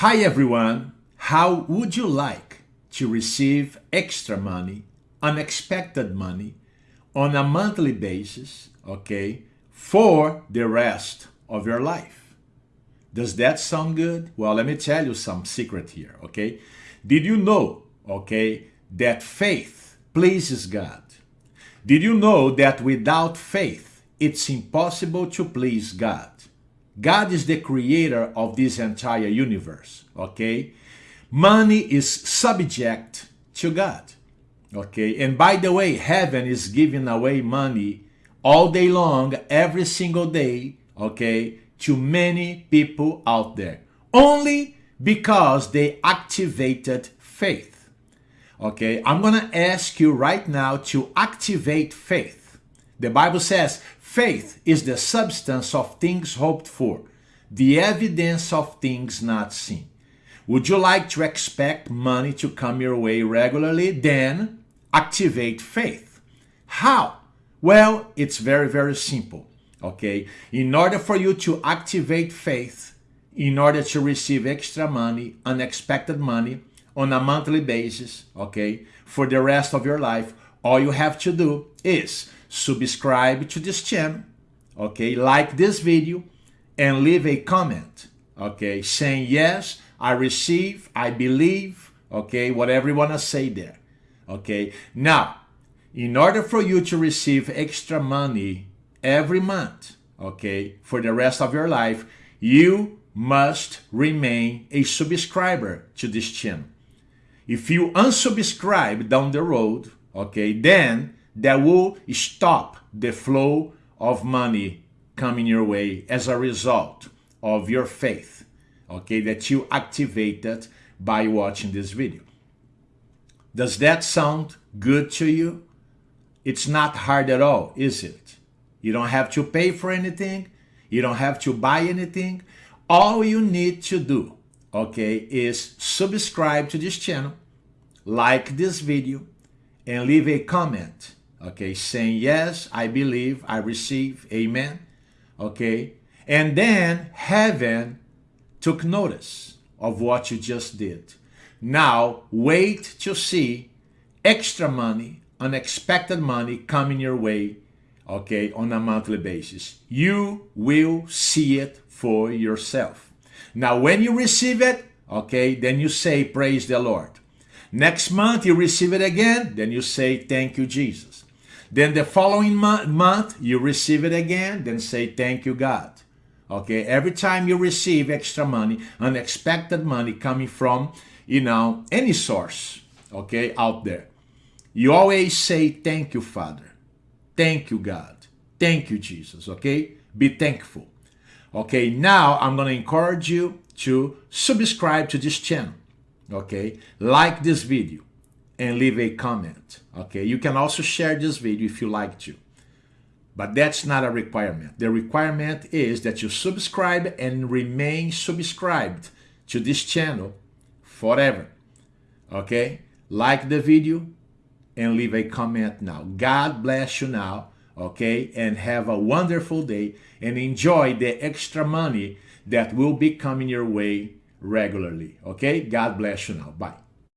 Hi everyone, how would you like to receive extra money, unexpected money, on a monthly basis, okay, for the rest of your life? Does that sound good? Well, let me tell you some secret here, okay? Did you know, okay, that faith pleases God? Did you know that without faith, it's impossible to please God? God is the creator of this entire universe, okay? Money is subject to God, okay? And by the way, heaven is giving away money all day long, every single day, okay, to many people out there. Only because they activated faith. Okay, I'm gonna ask you right now to activate faith. The Bible says Faith is the substance of things hoped for, the evidence of things not seen. Would you like to expect money to come your way regularly? Then activate faith. How? Well, it's very, very simple. Okay. In order for you to activate faith, in order to receive extra money, unexpected money on a monthly basis, okay, for the rest of your life, all you have to do is subscribe to this channel, okay, like this video, and leave a comment, okay, saying yes, I receive, I believe, okay, whatever you want to say there, okay. Now, in order for you to receive extra money every month, okay, for the rest of your life, you must remain a subscriber to this channel. If you unsubscribe down the road, okay, then that will stop the flow of money coming your way as a result of your faith, okay, that you activated by watching this video. Does that sound good to you? It's not hard at all, is it? You don't have to pay for anything. You don't have to buy anything. All you need to do, okay, is subscribe to this channel, like this video, and leave a comment okay, saying, yes, I believe, I receive, amen, okay? And then heaven took notice of what you just did. Now, wait to see extra money, unexpected money coming your way, okay, on a monthly basis. You will see it for yourself. Now, when you receive it, okay, then you say, praise the Lord. Next month, you receive it again, then you say, thank you, Jesus. Then the following mo month, you receive it again, then say, thank you, God. Okay, every time you receive extra money, unexpected money coming from, you know, any source, okay, out there, you always say, thank you, Father. Thank you, God. Thank you, Jesus, okay? Be thankful. Okay, now I'm going to encourage you to subscribe to this channel, okay? Like this video and leave a comment. Okay, you can also share this video if you like to. But that's not a requirement. The requirement is that you subscribe and remain subscribed to this channel forever. Okay, like the video and leave a comment now. God bless you now. Okay, and have a wonderful day and enjoy the extra money that will be coming your way regularly. Okay, God bless you now. Bye.